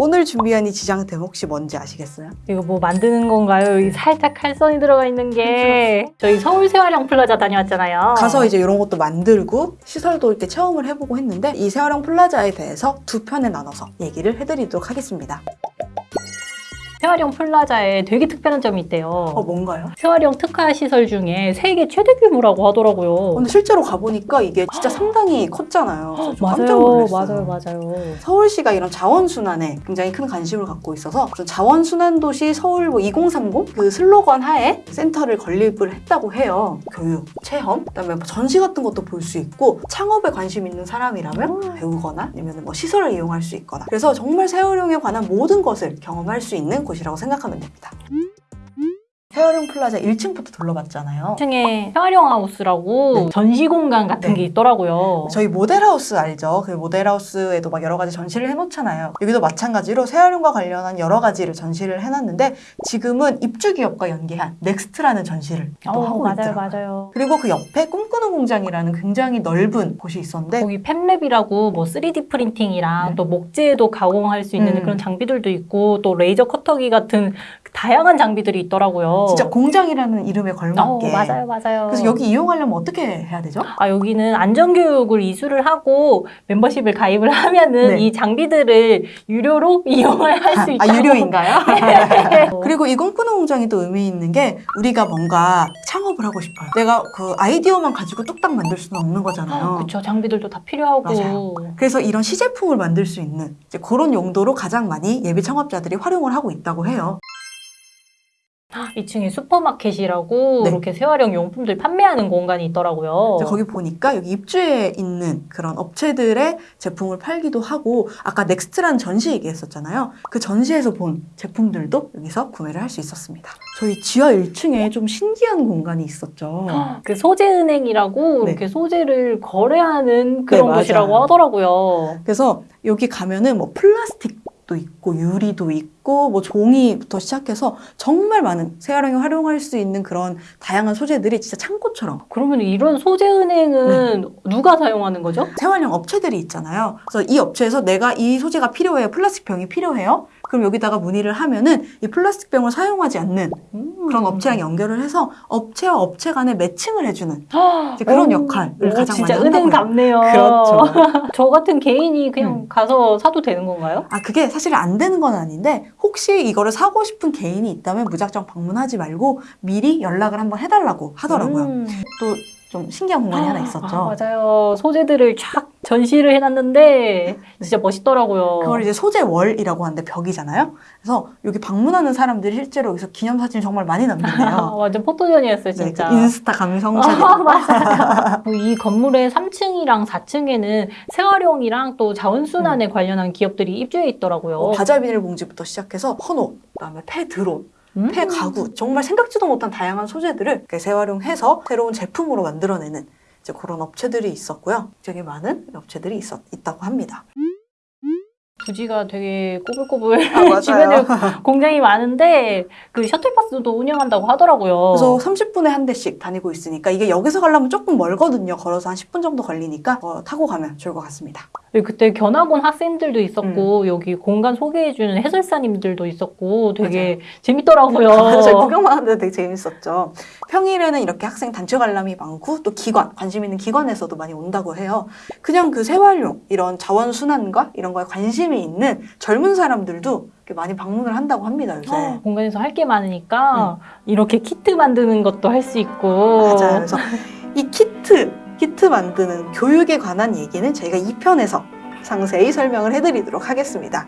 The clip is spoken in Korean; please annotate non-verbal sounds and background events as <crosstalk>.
오늘 준비한 이 지장템 혹시 뭔지 아시겠어요? 이거 뭐 만드는 건가요? 여기 살짝 칼선이 들어가 있는 게 저희 서울 새활용 플라자 다녀왔잖아요. 가서 이제 이런 것도 만들고 시설도 이렇게 체험을 해보고 했는데 이 새활용 플라자에 대해서 두 편에 나눠서 얘기를 해드리도록 하겠습니다. 새활용 플라자에 되게 특별한 점이 있대요. 어 뭔가요? 새활용 특화 시설 중에 세계 최대 규모라고 하더라고요. 근데 실제로 가보니까 이게 진짜 상당히 컸잖아요. 좀 <gasps> 깜짝 맞아요. 맞아요, 맞아요. 서울시가 이런 자원순환에 굉장히 큰 관심을 갖고 있어서 그런 자원순환도시 서울 뭐 2030 그 슬로건 하에 센터를 건립을 했다고 해요. 교육, 체험, 그다음에 뭐 전시 같은 것도 볼 수 있고 창업에 관심 있는 사람이라면 배우거나 아니면 뭐 시설을 이용할 수 있거나 그래서 정말 새활용에 관한 모든 것을 경험할 수 있는 곳이라고 생각하면 됩니다. 새활용 플라자 1층부터 둘러봤잖아요. 2층에 새활용 하우스라고 네. 전시 공간 같은 네. 게 있더라고요. 저희 모델하우스 알죠? 그 모델하우스에도 막 여러 가지 전시를 해놓잖아요. 여기도 마찬가지로 새활용과 관련한 여러 가지를 전시를 해놨는데 지금은 입주기업과 연계한 Next라는 전시를 또 어, 하고 맞아요, 있더라고요. 맞아요. 그리고 그 옆에 꿈꾸는 공장이라는 굉장히 넓은 곳이 있었는데 거기 Fab Lab이라고 뭐 3D 프린팅이랑 네. 또 목재도 가공할 수 있는 음. 그런 장비들도 있고 또 레이저 커터기 같은 다양한 장비들이 있더라고요. 진짜 공장이라는 이름에 어, 걸맞게 맞아요, 맞아요. 그래서 여기 이용하려면 어떻게 해야 되죠? 아, 여기는 안전교육을 이수를 하고 멤버십을 가입을 하면은 네. 이 장비들을 유료로 <laughs> 이용을 할 수 있다. 아 유료인가요? <laughs> 네. <laughs> 그리고 이 꿈꾸는 공장이 또 의미 있는 게 우리가 뭔가 창업을 하고 싶어요. 내가 그 아이디어만 가지고 뚝딱 만들 수는 없는 거잖아요. 그쵸, 장비들도 다 필요하고. 맞아요. 그래서 이런 시제품을 만들 수 있는 이제 그런 용도로 가장 많이 예비 창업자들이 활용을 하고 있다고 해요. 2층에 슈퍼마켓이라고 네. 이렇게 새활용 용품들 판매하는 공간이 있더라고요. 거기 보니까 여기 입주해 있는 그런 업체들의 제품을 팔기도 하고 아까 Next라는 전시 얘기했었잖아요. 그 전시에서 본 제품들도 여기서 구매를 할 수 있었습니다. 저희 지하 1층에 좀 신기한 공간이 있었죠. <gasps> 그 소재은행이라고 네. 이렇게 소재를 거래하는 그런 맞아요. 곳이라고 하더라고요. 그래서 여기 가면은 뭐 플라스틱 도 있고 유리도 있고 뭐 종이부터 시작해서 정말 많은 세활용에 활용할 수 있는 그런 다양한 소재들이 진짜 창고처럼 그러면 이런 소재 은행은 네. 누가 사용하는 거죠? 생활용 업체들이 있잖아요. 그래서 이 업체에서 내가 이 소재가 필요해요. 플라스틱 병이 필요해요. 그럼 여기다가 문의를 하면은 이 플라스틱 병을 사용하지 않는 그런 업체랑 연결을 해서 업체와 업체 간에 매칭을 해주는 그런 오, 역할을 오, 가장 진짜 많이 은행. 같네요. <laughs> 그렇죠. 저 같은 개인이 그냥 음. 가서 사도 되는 건가요? 아 그게 사실 안 되는 건 아닌데 혹시 이거를 사고 싶은 개인이 있다면 무작정 방문하지 말고 미리 연락을 한번 해달라고 하더라고요. 음. 또좀 신기한 공간이 하나 있었죠. 아, 맞아요. 소재들을 쫙 전시를 해놨는데 진짜 멋있더라고요. 그걸 이제 소재 월이라고 하는데 벽이잖아요. 그래서 여기 방문하는 사람들이 실제로 여기서 기념사진 정말 많이 아, 남긴대요. 완전 <laughs> 포토전이었어요, 네, 진짜. 그 인스타 감성 사진. 아, 맞아요. 이 건물의 3층이랑 4층에는 생활용이랑 또 자원순환에 관련한 기업들이 입주해 있더라고요. 뭐 바자 비닐봉지부터 시작해서 헌옷, 그다음에 폐 드론, 음. 폐 가구 정말 생각지도 못한 다양한 소재들을 재활용해서 새로운 제품으로 만들어내는 이제 그런 업체들이 있었고요. 되게 많은 업체들이 있었, 있다고 합니다. 부지가 되게 꼬불꼬불 아, <laughs> 맞아요. 주변에 공장이 많은데 그 셔틀버스도 운영한다고 하더라고요. 그래서 30분에 한 대씩 다니고 있으니까 이게 여기서 가려면 조금 멀거든요. 걸어서 한 10분 정도 걸리니까 어, 타고 가면 좋을 것 같습니다. 그때 견학원 학생들도 있었고 음. 여기 공간 소개해주는 해설사님들도 있었고 되게 재밌더라고요. <laughs> 아, 저희 구경만 하는데 되게 재밌었죠. 평일에는 이렇게 학생 단체 관람이 많고 또 기관, 관심 있는 기관에서도 많이 온다고 해요. 그냥 그 생활용, 이런 자원순환과 이런 거에 관심이 있는 젊은 사람들도 많이 방문을 한다고 합니다, 요새. 공간에서 할 게 많으니까 이렇게 키트 만드는 것도 할 수 있고 맞아요. 그래서 이 키트, 키트 만드는 교육에 관한 얘기는 저희가 2편에서 상세히 설명을 해드리도록 하겠습니다.